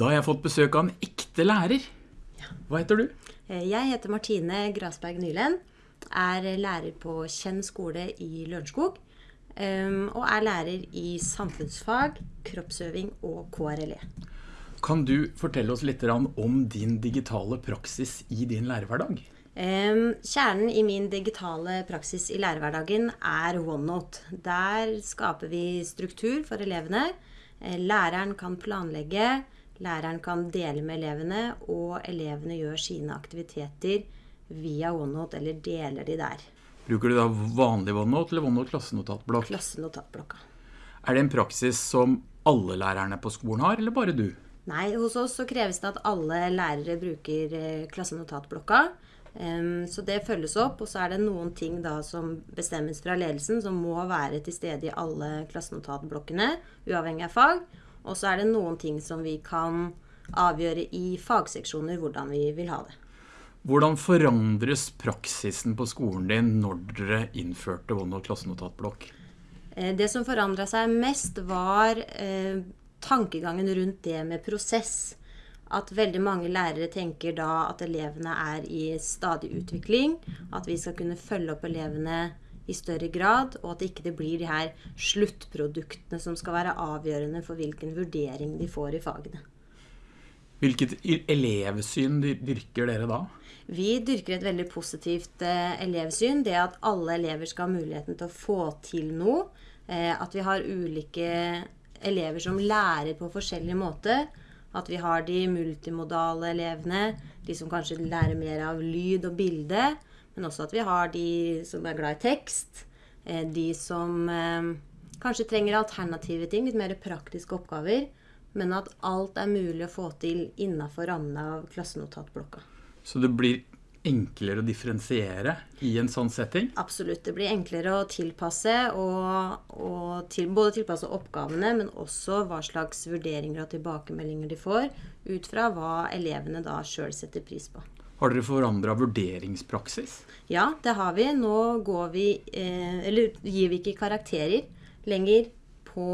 Da har jeg fått besøk av en ekte lærer. Hva heter du? Eh, jeg heter Martine Grasberg Nylen. Er lærer på Kjenn skole i Lørenskog. ehm, Og er lærer i samfunnsfag, kroppsøving og KRLE. Kan du fortelle oss litt om din digitale praksis i din lærerhverdag? Ehm, Kjernen i min digitale praksis i lærerhverdagen er OneNote. Der skaper vi struktur for elevene. Eh, Læreren kan planlegge, læreren kan dele med elevene, og elevene gjør sine aktiviteter via OneNote, eller deler de der. Bruker du da vanlig OneNote eller OneNote klassenotatblokk? Klassenotatblokka. Er det en praksis som alle lærerne på skolen har, eller bare du? Nei, hos oss så kreves det at alle lærere bruker eh, klassenotatblokka. Så det følges opp, og så er det noen ting da som bestemmes fra ledelsen som må være til stede i alle klassenotatblokkene, uavhengig av fag. Og så er det noen ting som vi kan avgjøre i fagseksjoner hvordan vi vil ha det. Hvordan forandres praksisen på skolen din når dere innførte OneNote klassenotatblokk? Eh, Det som forandra seg mest, var eh, tankegangen rundt det med prosess. At veldig mange lærere tenker da at elevene er i stadig utvikling. At vi skal kunne følge opp elevene i større grad, og at det ikke blir de her sluttproduktene som skal være avgjørende for hvilken vurdering de får i fagene. Hvilket elevsyn dyrker dere da? Vi dyrker et veldig positivt eh, elevsyn. Det at alle elever skal ha muligheten til å få til noe. Eh, at vi har ulike elever som lærer på forskjellig måte. At vi har de multimodale elevene, de som kanskje lærer mer av lyd og bilde. Men også at vi har de som er glad i tekst. Eh, de som eh, kanskje trenger alternative ting, litt mer praktiske oppgaver. Men at alt er mulig å få til innafor rammene av klassenotatblokka. Så det blir enklere å differensiere i en sånn setting? Absolutt. Det blir enklere å tilpasse, og, og til, både tilpasse oppgavene, men også hva slags vurderinger og tilbakemeldinger de får, ut fra hva elevene da sjøl setter pris på. Har dere forandra vurderingspraksis? Ja, det har vi. Nå vi eh, gir vi ikke karakterer lenger på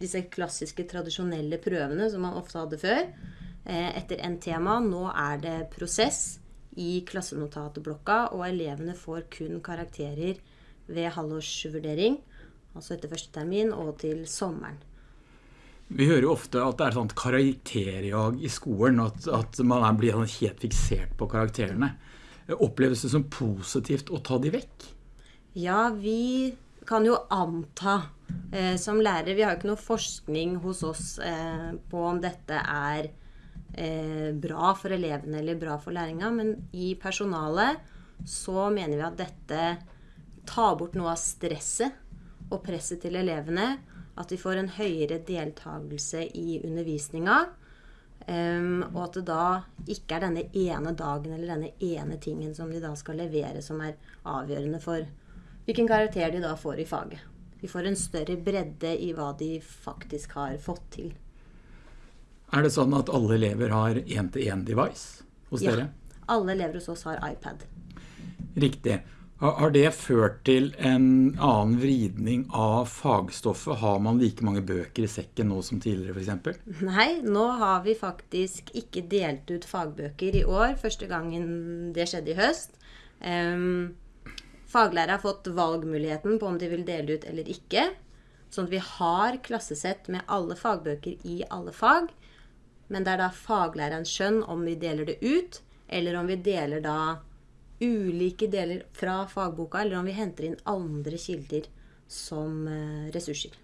disse klassiske, tradisjonelle prøvene som man ofte hadde før. Eh, etter en tema. Nå er det prosess i klassenotatblokka, og elevene får kun karakterer ved halvårsvurdering. Altså etter første termin og til sommeren. Vi hører jo ofte at det er sånt karakterjag i skolen, at, at man er, blir sånn helt fiksert på karakterene. Oppleves det som positivt å ta de vekk? Ja, vi kan jo anta eh, som lærere Vi har jo ikke noe forskning hos oss eh, på om dette er eh, bra for elevene eller bra for læringa, men i personalet så mener vi at dette tar bort noe av stresset og presset til elevene. At de får en høyere deltakelse i undervisninga. Um, og at det da ikke er denne ene dagen eller denne ene tingen som de da skal levere, som er avgjørende for hvilken karakter de da får i faget. De får en større bredde i hva de faktisk har fått til. Er det sånn at alle elever har én-til-én-device hos Ja. dere? Alle elever hos oss har iPad. Riktig. Har det ført til en annen vridning av fagstoffet? Har man like mange bøker i sekken nå som tidligere, f.eks.? Nei, nå har vi faktisk ikke delt ut fagbøker i år. Første gangen det skjedde i høst. Um, Faglærere har fått valgmuligheten på om de vil dele ut eller ikke. Sånn at vi har klassesett med alle fagbøker i alle fag. Men det er da faglærerens skjønn om vi deler det ut, eller om vi deler da ulike deler fra fagboka, eller om vi henter inn andre kilder som eh, ressurser.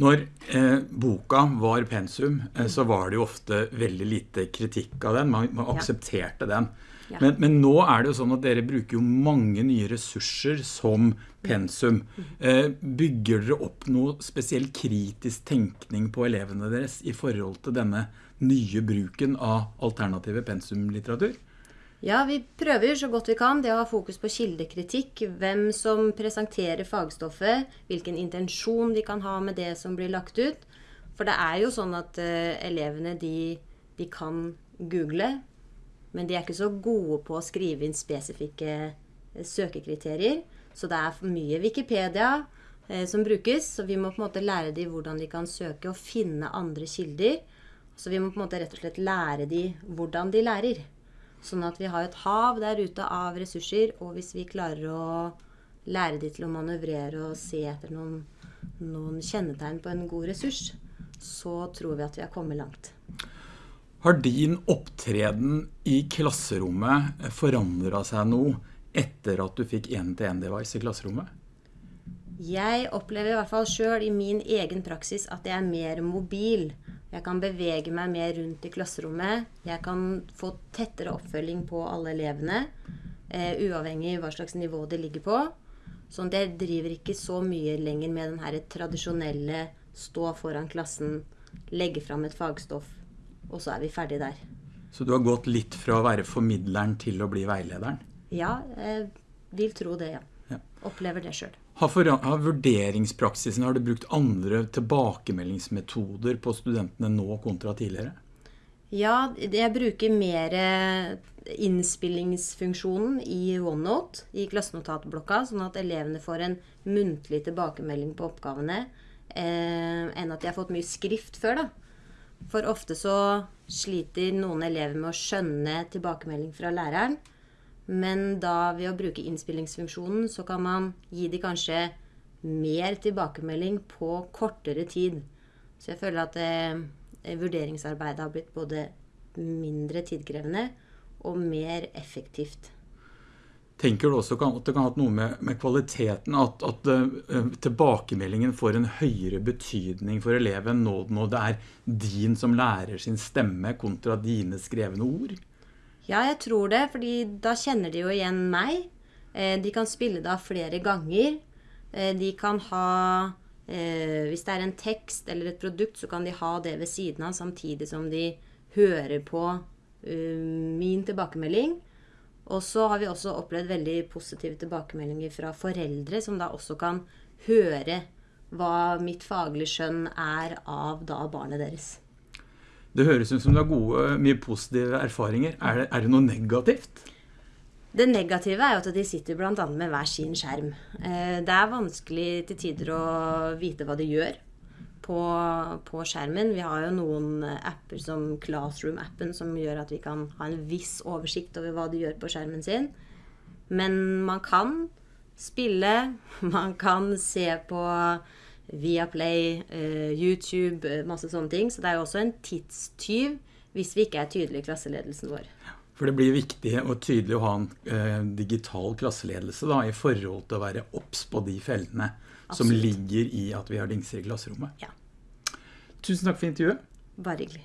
Når eh, boka var pensum, eh, så var det jo ofte veldig lite kritikk av den. Man, man aksepterte den. Ja. Men, men nå er det jo sånn at dere bruker jo mange nye ressurser som pensum. Eh, bygger dere opp noe spesiell kritisk tenkning på elevene deres i forhold til denne nye bruken av alternative pensumlitteratur? Ja, vi prøver så godt vi kan det å ha fokus på kildekritikk. Hvem som presenterer fagstoffet, hvilken intensjon de kan ha med det som blir lagt ut. For det er jo sånn at uh, elevene de, de kan google, men de er ikke så gode på å skrive inn spesifikke eh, søkekriterier. Så det er for mye Wikipedia uh, som brukes, så vi må på en måte lære dem hvordan de kan søke og finne andre kilder. Så vi må på en måte rett og slett lære de hvordan de lærer. Sånn at vi har et hav der ute av ressurser, og hvis vi klarer å lære de til å manøvrere og se etter noen, noen kjennetegn på en god ressurs, så tror vi at vi har kommet langt. Har din opptreden i klasserommet forandra seg noe etter at du fikk 1-til-1-device i klasserommet? Jeg opplever i hvert fall sjøl i min egen praksis at jeg er mer mobil. Jeg kan bevege meg mer rundt i klasserommet. Jeg kan få tettere oppfølging på alle elevene, eh, uavhengig hva slags nivå de ligger på. Sånn at jeg driver ikke så mye lenger med den her tradisjonelle stå foran klassen, legge fram et fagstoff, og så er vi ferdig der. Så du har gått litt fra å være formidleren til å bli veilederen? Ja, jeg vil tro det, ja. Ja. Opplever det sjøl. Har, for, har vurderingspraksisen, har du brukt andre tilbakemeldingsmetoder på studentene nå kontra tidligere? Ja, jeg bruker mer innspillingsfunksjonen i OneNote, i klassenotatblokka, sånn at elevene får en muntlig tilbakemelding på oppgavene, eh, enn at de har fått mye skrift før, da. For ofte så sliter noen elever med å skjønne tilbakemelding fra læreren. Men da ved å bruke innspillingsfunksjonen, så kan man gi de kanskje mer tilbakemelding på kortere tid. Så jeg føler at eh, vurderingsarbeidet har blitt både mindre tidkrevende og mer effektivt. Tenker du også at det kan ha noe med, med kvaliteten, at, at uh, tilbakemeldingen får en høyere betydning for eleven nå når det er din som lærer sin stemme kontra dine skrevne ord? Ja, jeg tror det, fordi da kjenner de jo igjen meg. Eh, de kan spille det av flere ganger. Eh, de kan ha eh, Hvis det er en tekst eller et produkt, så kan de ha det ved siden av samtidig som de hører på min tilbakemelding. Og så har vi også opplevd veldig positive tilbakemeldinger fra foreldre, som da også kan høre hva mitt faglige skjønn er av da barnet deres. Det høres ut som du har gode, mye positive erfaringer. Er det, er det noe negativt? Det negative er jo at de sitter bl.a. med hver sin skjerm. Eh, det er vanskelig til tider å vite hva de gjør på, på skjermen. Vi har jo noen apper som Classroom-appen som gjør at vi kan ha en viss oversikt over hva de gjør på skjermen sin. Men man kan spille, man kan se på Viaplay, uh, YouTube, uh, masse sånne ting. Så det er jo også en tidstyv hvis vi ikke er tydelige i klasseledelsen vår. For det blir viktig og tydelig å ha en eh, digital klasseledelse da, i forhold til å være obs på de feltene Absolutt. som ligger i at vi har dingser i klasserommet. Ja. Tusen takk for intervjuet. Bare hyggelig.